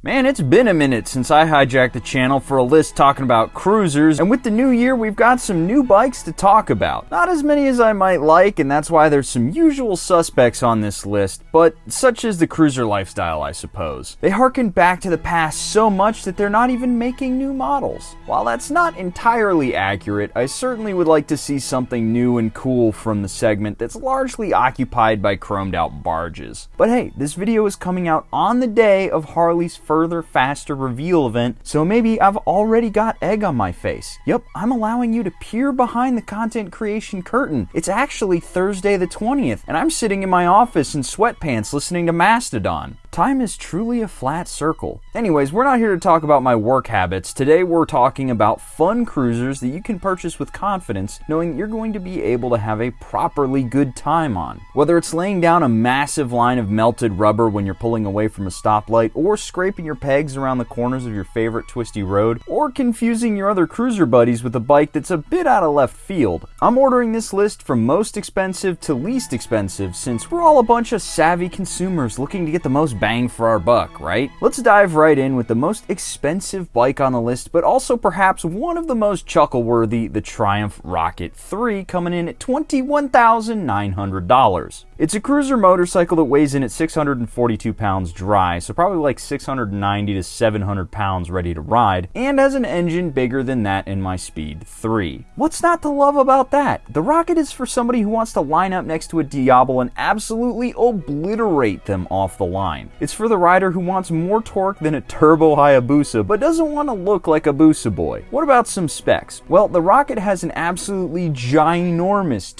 Man, it's been a minute since I hijacked the channel for a list talking about cruisers, and with the new year, we've got some new bikes to talk about. Not as many as I might like, and that's why there's some usual suspects on this list, but such is the cruiser lifestyle, I suppose. They harken back to the past so much that they're not even making new models. While that's not entirely accurate, I certainly would like to see something new and cool from the segment that's largely occupied by chromed out barges. But hey, this video is coming out on the day of Harley's further, faster reveal event, so maybe I've already got egg on my face. Yep, I'm allowing you to peer behind the content creation curtain. It's actually Thursday the 20th, and I'm sitting in my office in sweatpants listening to Mastodon. Time is truly a flat circle. Anyways, we're not here to talk about my work habits. Today we're talking about fun cruisers that you can purchase with confidence, knowing you're going to be able to have a properly good time on. Whether it's laying down a massive line of melted rubber when you're pulling away from a stoplight, or scraping your pegs around the corners of your favorite twisty road, or confusing your other cruiser buddies with a bike that's a bit out of left field. I'm ordering this list from most expensive to least expensive since we're all a bunch of savvy consumers looking to get the most bang for our buck, right? Let's dive right in with the most expensive bike on the list, but also perhaps one of the most chuckle-worthy, the Triumph Rocket 3, coming in at $21,900. It's a cruiser motorcycle that weighs in at 642 pounds dry, so probably like 690 to 700 pounds ready to ride, and has an engine bigger than that in my Speed 3. What's not to love about that? The Rocket is for somebody who wants to line up next to a Diablo and absolutely obliterate them off the line. It's for the rider who wants more torque than a turbo Hayabusa, but doesn't want to look like a Busa boy. What about some specs? Well, the Rocket has an absolutely ginormous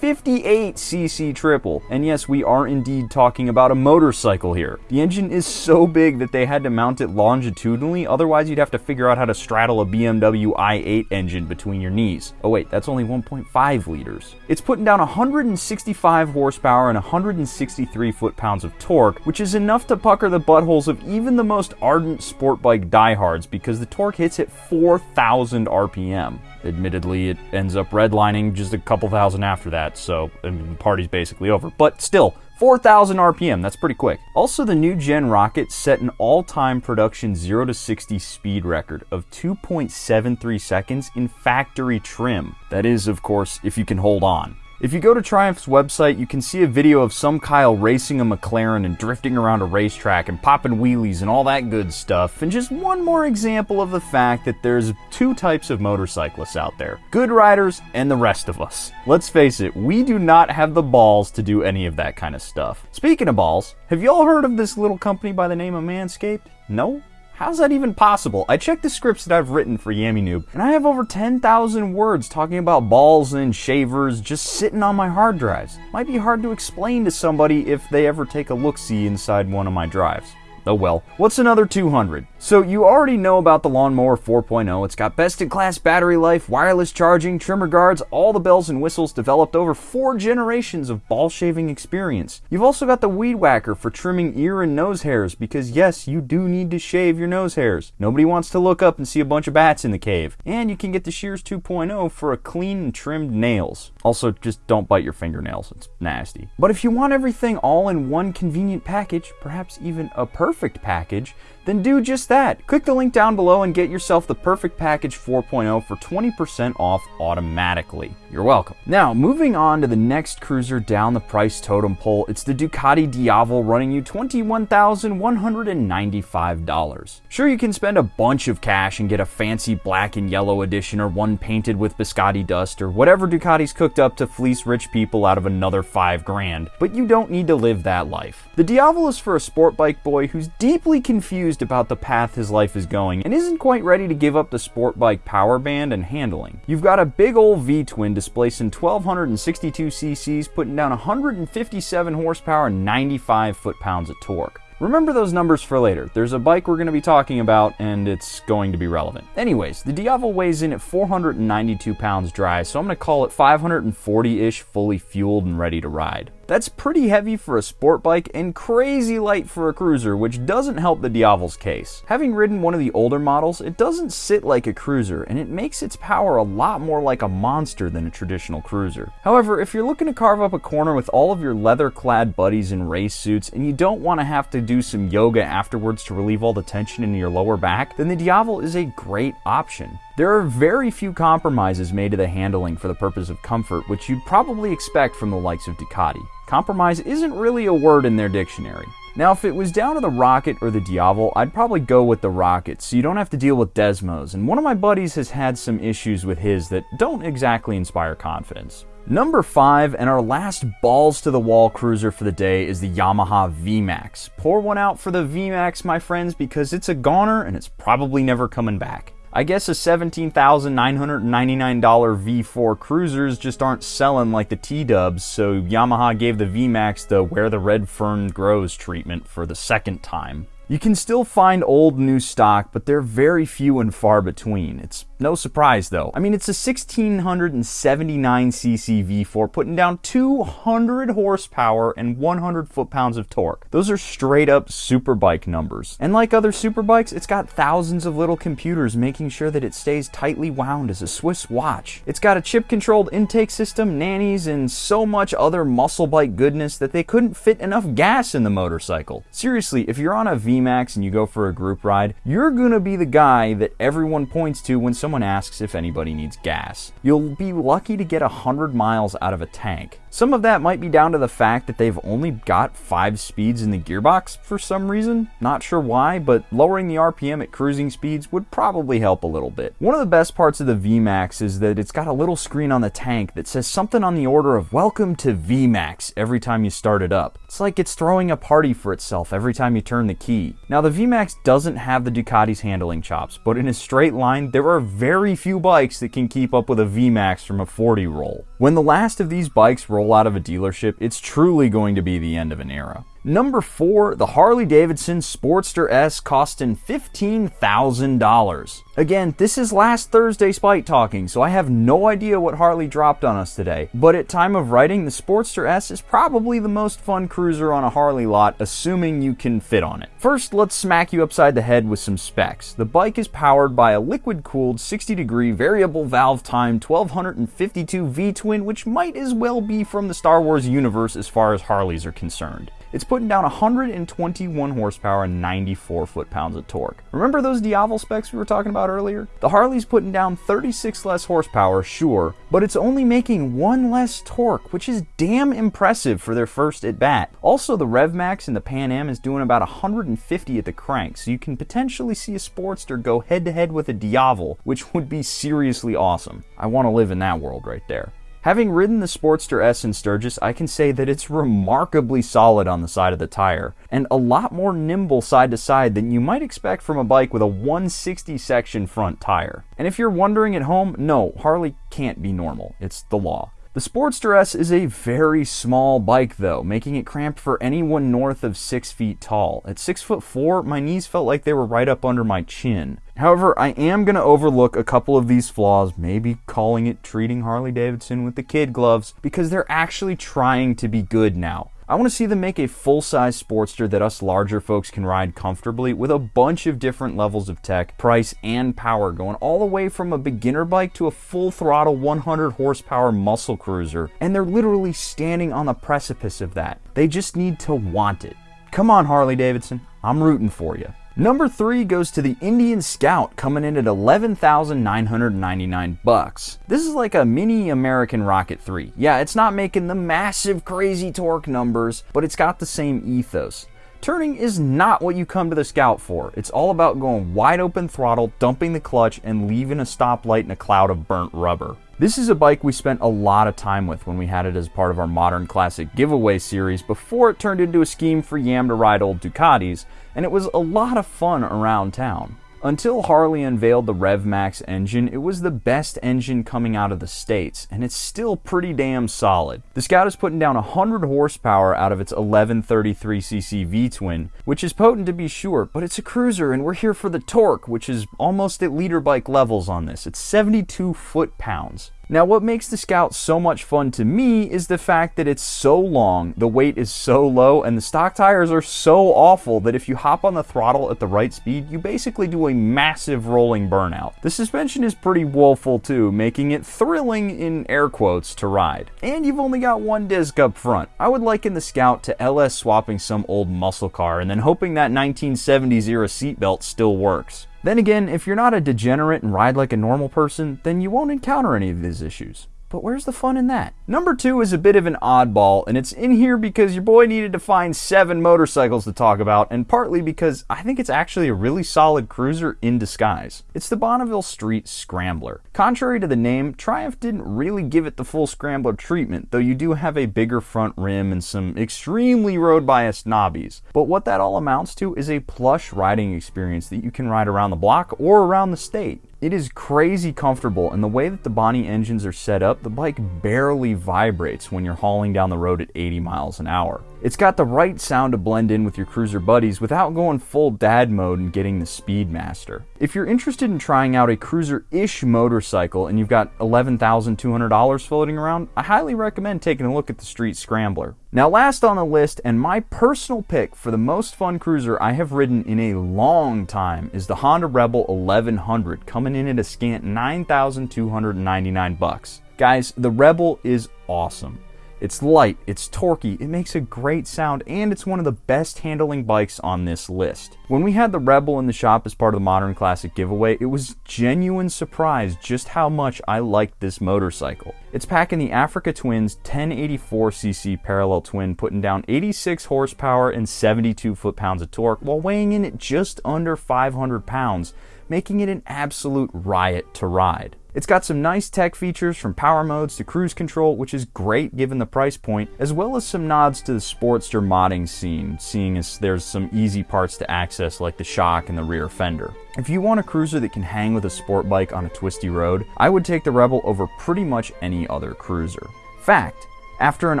2,458cc triple. And yes, we are indeed talking about a motorcycle here. The engine is so big that they had to mount it longitudinally, otherwise you'd have to figure out how to straddle a BMW i8 engine between your knees. Oh wait, that's only 1.5 liters. It's putting down 165 horsepower and 163 foot-pounds of torque, which is enough to pucker the buttholes of even the most ardent sport bike diehards because the torque hits at 4,000 RPM. Admittedly, it ends up redlining just a couple thousand after that, so I mean, the party's basically over. But still, 4,000 RPM, that's pretty quick. Also, the new gen rocket set an all-time production 0 to 60 speed record of 2.73 seconds in factory trim. That is, of course, if you can hold on. If you go to Triumph's website, you can see a video of some Kyle racing a McLaren and drifting around a racetrack and popping wheelies and all that good stuff. And just one more example of the fact that there's two types of motorcyclists out there good riders and the rest of us. Let's face it, we do not have the balls to do any of that kind of stuff. Speaking of balls, have y'all heard of this little company by the name of Manscaped? No? How's that even possible? I checked the scripts that I've written for Yammie Noob, and I have over 10,000 words talking about balls and shavers just sitting on my hard drives. Might be hard to explain to somebody if they ever take a look-see inside one of my drives. Oh well. What's another 200? So you already know about the Lawnmower 4.0. It's got best-in-class battery life, wireless charging, trimmer guards, all the bells and whistles developed over four generations of ball shaving experience. You've also got the Weed Whacker for trimming ear and nose hairs because yes, you do need to shave your nose hairs. Nobody wants to look up and see a bunch of bats in the cave. And you can get the Shears 2.0 for a clean and trimmed nails. Also, just don't bite your fingernails. It's nasty. But if you want everything all in one convenient package, perhaps even a perfect perfect package, then do just that. Click the link down below and get yourself the Perfect Package 4.0 for 20% off automatically. You're welcome. Now, moving on to the next cruiser down the price totem pole, it's the Ducati Diavel running you $21,195. Sure, you can spend a bunch of cash and get a fancy black and yellow edition or one painted with biscotti dust or whatever Ducati's cooked up to fleece rich people out of another 5 grand, but you don't need to live that life. The Diavel is for a sport bike boy who's deeply confused confused about the path his life is going and isn't quite ready to give up the sport bike power band and handling. You've got a big old V-twin displacing 1262 cc's, putting down 157 horsepower and 95 foot-pounds of torque. Remember those numbers for later. There's a bike we're going to be talking about, and it's going to be relevant. Anyways, the Diavel weighs in at 492 pounds dry, so I'm going to call it 540-ish fully fueled and ready to ride. That's pretty heavy for a sport bike and crazy light for a cruiser, which doesn't help the Diavel's case. Having ridden one of the older models, it doesn't sit like a cruiser, and it makes its power a lot more like a monster than a traditional cruiser. However, if you're looking to carve up a corner with all of your leather-clad buddies in race suits, and you don't want to have to do some yoga afterwards to relieve all the tension in your lower back, then the Diavel is a great option. There are very few compromises made to the handling for the purpose of comfort, which you'd probably expect from the likes of Ducati. Compromise isn't really a word in their dictionary. Now, if it was down to the Rocket or the Diavel, I'd probably go with the Rocket, so you don't have to deal with Desmos, and one of my buddies has had some issues with his that don't exactly inspire confidence. Number 5, and our last balls to the wall cruiser for the day is the Yamaha VMAX. Pour one out for the VMAX, my friends, because it's a goner and it's probably never coming back. I guess a $17,999 V4 cruisers just aren't selling like the T-dubs, so Yamaha gave the VMAX the where the red fern grows treatment for the second time. You can still find old new stock, but they're very few and far between. It's no surprise though. I mean, it's a 1679cc V4 putting down 200 horsepower and 100 foot-pounds of torque. Those are straight up superbike numbers. And like other superbikes, it's got thousands of little computers making sure that it stays tightly wound as a Swiss watch. It's got a chip-controlled intake system, nannies, and so much other muscle bike goodness that they couldn't fit enough gas in the motorcycle. Seriously, if you're on a V VMAX and you go for a group ride, you're gonna be the guy that everyone points to when someone asks if anybody needs gas. You'll be lucky to get 100 miles out of a tank. Some of that might be down to the fact that they've only got 5 speeds in the gearbox for some reason. Not sure why, but lowering the RPM at cruising speeds would probably help a little bit. One of the best parts of the VMAX is that it's got a little screen on the tank that says something on the order of Welcome to VMAX every time you start it up. It's like it's throwing a party for itself every time you turn the key. Now the VMAX doesn't have the Ducati's handling chops, but in a straight line, there are very few bikes that can keep up with a VMAX from a 40 roll. When the last of these bikes roll out of a dealership, it's truly going to be the end of an era. Number four, the Harley Davidson Sportster S costing $15,000. Again, this is last Thursday's bike talking, so I have no idea what Harley dropped on us today. But at time of writing, the Sportster S is probably the most fun cruiser on a Harley lot, assuming you can fit on it. First, let's smack you upside the head with some specs. The bike is powered by a liquid-cooled 60-degree variable valve time 1252 V-twin, which might as well be from the Star Wars universe as far as Harleys are concerned. It's putting down 121 horsepower and 94 foot-pounds of torque. Remember those Diavel specs we were talking about earlier? The Harley's putting down 36 less horsepower, sure, but it's only making one less torque, which is damn impressive for their first at bat. Also, the RevMax in the Pan Am is doing about 150 at the crank, so you can potentially see a Sportster go head to head with a Diavel, which would be seriously awesome. I want to live in that world right there. Having ridden the Sportster S in Sturgis, I can say that it's remarkably solid on the side of the tire, and a lot more nimble side to side than you might expect from a bike with a 160 section front tire. And if you're wondering at home, no, Harley can't be normal. It's the law. The Sportster S is a very small bike though, making it cramped for anyone north of 6 feet tall. At 6 foot 4, my knees felt like they were right up under my chin. However, I am going to overlook a couple of these flaws, maybe calling it treating Harley Davidson with the kid gloves, because they're actually trying to be good now. I want to see them make a full-size Sportster that us larger folks can ride comfortably with a bunch of different levels of tech, price, and power, going all the way from a beginner bike to a full-throttle 100 horsepower muscle cruiser, and they're literally standing on the precipice of that. They just need to want it. Come on, Harley Davidson. I'm rooting for you. Number three goes to the Indian Scout, coming in at 11,999 bucks. This is like a mini American Rocket 3. Yeah, it's not making the massive crazy torque numbers, but it's got the same ethos. Turning is not what you come to the Scout for. It's all about going wide open throttle, dumping the clutch, and leaving a stoplight in a cloud of burnt rubber. This is a bike we spent a lot of time with when we had it as part of our Modern Classic giveaway series before it turned into a scheme for Yam to ride old Ducatis, and it was a lot of fun around town. Until Harley unveiled the RevMax engine, it was the best engine coming out of the States, and it's still pretty damn solid. The Scout is putting down 100 horsepower out of its 1133cc V-twin, which is potent to be sure, but it's a cruiser and we're here for the torque, which is almost at liter bike levels on this. It's 72 foot-pounds. Now, what makes the Scout so much fun to me is the fact that it's so long, the weight is so low, and the stock tires are so awful that if you hop on the throttle at the right speed, you basically do a massive rolling burnout. The suspension is pretty woeful too, making it thrilling in air quotes to ride. And you've only got one disc up front. I would liken the Scout to LS swapping some old muscle car and then hoping that 1970s era seatbelt still works. Then again, if you're not a degenerate and ride like a normal person, then you won't encounter any of these issues. But where's the fun in that? Number two is a bit of an oddball, and it's in here because your boy needed to find seven motorcycles to talk about, and partly because I think it's actually a really solid cruiser in disguise. It's the Bonneville Street Scrambler. Contrary to the name, Triumph didn't really give it the full Scrambler treatment, though you do have a bigger front rim and some extremely road biased knobbies. But what that all amounts to is a plush riding experience that you can ride around the block or around the state. It is crazy comfortable, and the way that the Bonnie engines are set up, the bike barely vibrates when you're hauling down the road at 80 miles an hour. It's got the right sound to blend in with your cruiser buddies without going full dad mode and getting the Speedmaster. If you're interested in trying out a cruiser-ish motorcycle and you've got $11,200 floating around, I highly recommend taking a look at the Street Scrambler. Now last on the list, and my personal pick for the most fun cruiser I have ridden in a long time is the Honda Rebel 1100 coming in at a scant 9,299 bucks. Guys, the Rebel is awesome. It's light, it's torquey, it makes a great sound, and it's one of the best handling bikes on this list. When we had the Rebel in the shop as part of the Modern Classic giveaway, it was genuine surprise just how much I liked this motorcycle. It's packing the Africa Twins 1084cc parallel twin, putting down 86 horsepower and 72 foot-pounds of torque, while weighing in at just under 500 pounds, making it an absolute riot to ride. It's got some nice tech features from power modes to cruise control, which is great given the price point, as well as some nods to the Sportster modding scene, seeing as there's some easy parts to access like the shock and the rear fender. If you want a cruiser that can hang with a sport bike on a twisty road, I would take the Rebel over pretty much any other cruiser. Fact, after an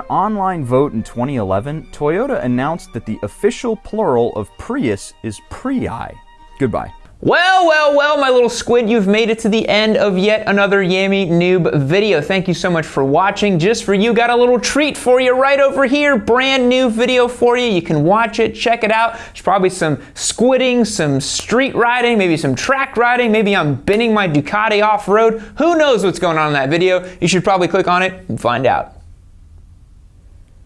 online vote in 2011, Toyota announced that the official plural of Prius is Prii. Goodbye. Well, well, well, my little squid, you've made it to the end of yet another Yammie Noob video. Thank you so much for watching. Just for you, got a little treat for you right over here. Brand new video for you. You can watch it, check it out. There's probably some squidding, some street riding, maybe some track riding. Maybe I'm binning my Ducati off-road. Who knows what's going on in that video? You should probably click on it and find out.